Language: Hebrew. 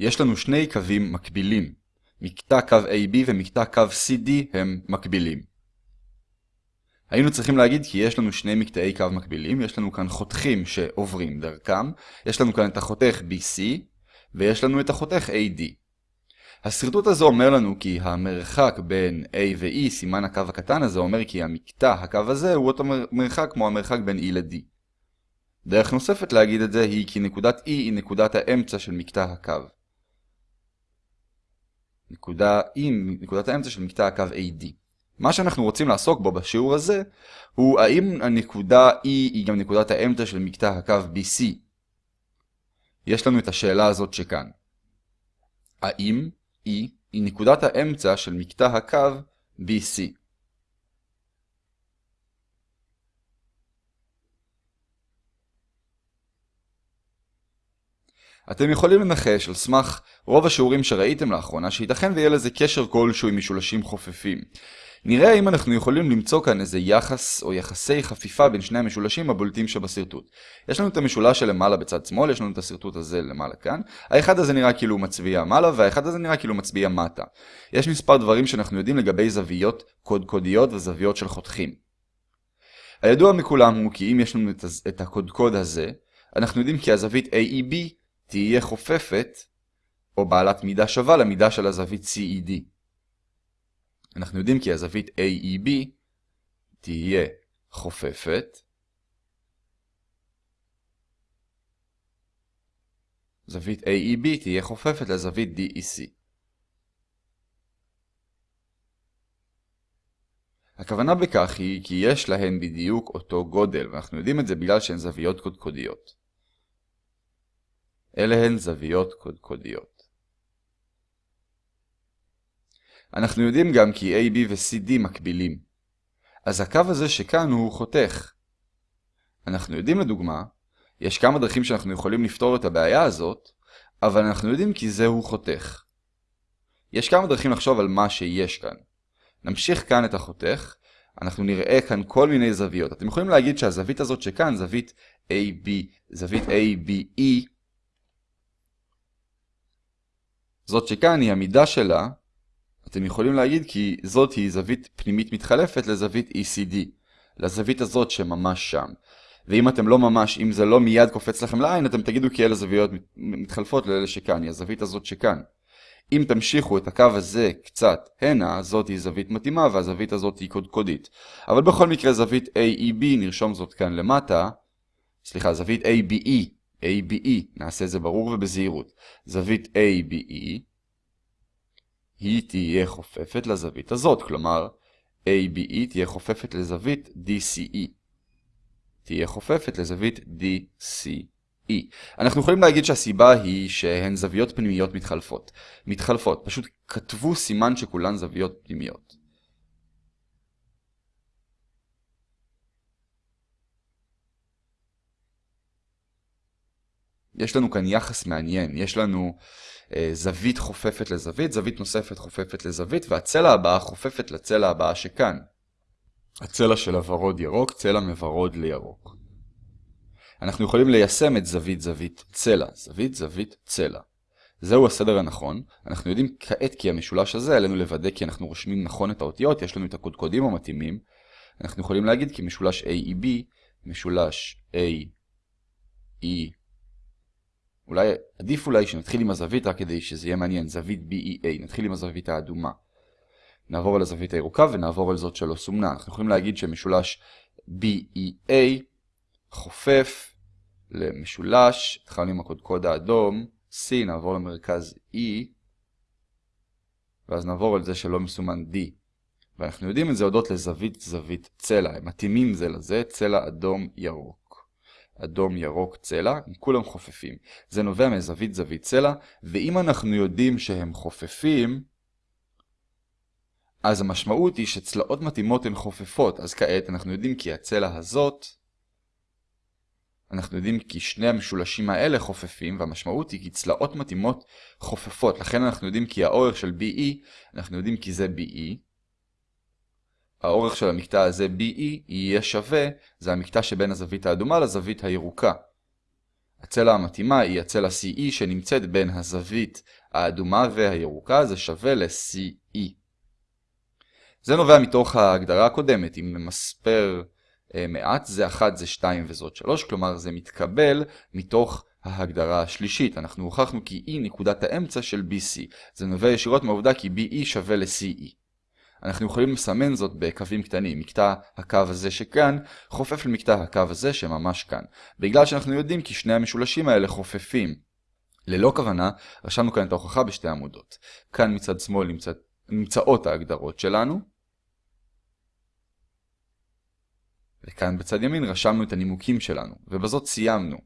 יש לנו שני קווים מקבילים. מקטע קו AB ומקטע קו CD הם מקבילים. היינו צריכים להגיד כי יש לנו שני מקטעי קו מקבילים, יש לנו כאן חותכים שעוברים דרכם, יש לנו כאן את החותך BC, ויש לנו את החותך AD. השרטוט הזה אומר לנו כי המרחק בין A ו-E, סימן הקו הקטן הזה, אומר כי המקטע הקו הזה הוא אותו מרחק כמו המרחק בין E ל-D. דרך נוספת להגיד את זה היא כי נקודת E היא נקודת האמצע של מקטע הקו. נקודה E, נקודת האמצע של מקטע הקו AD. מה שאנחנו רוצים לעסוק בו בשיעור הזה, הוא האם הנקודה E היא גם נקודת האמצע של מקטע הקו BC. יש לנו את השאלה הזאת שכאן. האם E היא נקודת האמצע של מקטע הקו BC? אתם יכולים לנחש על סמך רוב השיעורים שראיתם לאחרונה שייתכן ויהיה לזה קשר כלשהו עם משולשים חופפים. נראה אם אנחנו יכולים למצוא כאן איזה יחס או יחסי חפיפה בין שני המשולשים הבולטים שבשרטוט. יש לנו את המשולש שלמעלה בצד שמאל, יש לנו את השרטוט הזה למעלה כאן. האחד הזה נראה כאילו מצביע מעלה והאחד הזה נראה כאילו מצביע מטה. יש מספר דברים שאנחנו יודעים לגבי זוויות קודקודיות וזוויות של חותכים. הידוע מכולם הוא כי אם יש לנו את הקודקוד הזה, אנחנו יודעים כי הזווית AEB תהיה חופפת או בעלת מידה שווה למידה של הזווית CED. אנחנו יודעים כי הזווית AEB תהיה חופפת. זווית AEB תהיה חופפת לזווית DEC. הכוונה בכך היא כי יש להן בדיוק אותו גודל, ואנחנו יודעים את זה בגלל שהן זוויות קודקודיות. אלה הן זוויות קודקודיות. אנחנו יודעים גם כי AB ו-CD מקבילים. אז הקו הזה שכאן הוא חותך. אנחנו יודעים לדוגמה, יש כמה דרכים שאנחנו יכולים לפתור את הבעיה הזאת, אבל אנחנו יודעים כי זהו חותך. יש כמה דרכים לחשוב על מה שיש כאן. נמשיך כאן את החותך, אנחנו נראה כאן כל מיני זוויות. אתם יכולים להגיד שהזווית הזאת שכאן, זווית AB, זווית ABE, זאת שכאן היא המידה שלה אתם יכולים להגיד כי זאת היא זווית פנימית מתחלפת לזווית ECD, לזווית הזאת שממש שם. ואם אתם לא ממש, אם זה לא מיד קופץ לכם לעין, אתם תגידו כי אלה זוויות מתחלפות לאלה שכאן, היא הזווית הזאת שכאן. אם תמשיכו את הקו הזה קצת הנה, זאת היא זווית מתאימה והזווית הזאת היא קודקודית. אבל בכל מקרה זווית AEB, נרשום זאת כאן למטה, סליחה, זווית ABE, ABE, נעשה זה ברור ובזהירות. זווית ABE היא תהיה חופפת לזווית הזאת, כלומר ABE תהיה חופפת לזווית DCE. תהיה חופפת לזווית DCE. אנחנו יכולים להגיד שהסיבה היא שהן זוויות פנימיות מתחלפות. מתחלפות, פשוט כתבו סימן שכולן זוויות פנימיות. יש לנו כאן יחס מעניין, יש לנו אה, זווית חופפת לזווית, זווית נוספת חופפת לזווית, והצלע הבאה חופפת לצלע הבאה שכאן. הצלע של הוורוד ירוק, צלע מוורוד לירוק. אנחנו יכולים ליישם את זווית זווית צלע, זווית זווית צלע. זהו הסדר הנכון, אנחנו יודעים כעת כי המשולש הזה עלינו לוודא כי אנחנו רושמים נכון את האותיות, יש לנו את הקודקודים המתאימים. אנחנו יכולים להגיד כי משולש AEB, משולש AE אולי עדיף אולי שנתחיל עם הזווית רק כדי שזה יהיה מעניין, זווית BEA, נתחיל עם הזווית האדומה. נעבור על הזווית הירוקה ונעבור על זאת שלא סומנה. אנחנו יכולים להגיד שמשולש BEA חופף למשולש, התחלנו עם הקודקוד האדום, C, נעבור למרכז E, ואז נעבור על זה שלא מסומן D. ואנחנו יודעים את זה הודות לזווית זווית צלע, הם מתאימים זה לזה, צלע אדום ירוק. אדום, ירוק, צלע, הם כולם חופפים. זה נובע מזווית זווית צלע, ואם אנחנו יודעים שהם חופפים, אז המשמעות היא שצלעות מתאימות הן חופפות, אז כעת אנחנו יודעים כי הצלע הזאת, אנחנו יודעים כי שני המשולשים האלה חופפים, והמשמעות היא כי צלעות מתאימות חופפות, לכן אנחנו יודעים כי האורך של BE, אנחנו יודעים כי זה BE, האורך של המקטע הזה BE יהיה שווה, זה המקטע שבין הזווית האדומה לזווית הירוקה. הצלע המתאימה היא הצלע CE שנמצאת בין הזווית האדומה והירוקה, זה שווה ל-CE. זה נובע מתוך ההגדרה הקודמת, אם נמספר אה, מעט, זה 1, זה 2 וזאת 3, כלומר זה מתקבל מתוך ההגדרה השלישית. אנחנו הוכחנו כי E נקודת האמצע של BC. זה נובע ישירות מהעובדה כי BE שווה ל-CE. אנחנו יכולים לסמן זאת בקווים קטנים. מקטע הקו הזה שכאן חופף למקטע הקו הזה שממש כאן. בגלל שאנחנו יודעים כי שני המשולשים האלה חופפים. ללא כוונה, רשמנו כאן את ההוכחה בשתי עמודות. כאן מצד שמאל נמצא, נמצאות ההגדרות שלנו. וכאן בצד ימין רשמנו את הנימוקים שלנו, ובזאת סיימנו.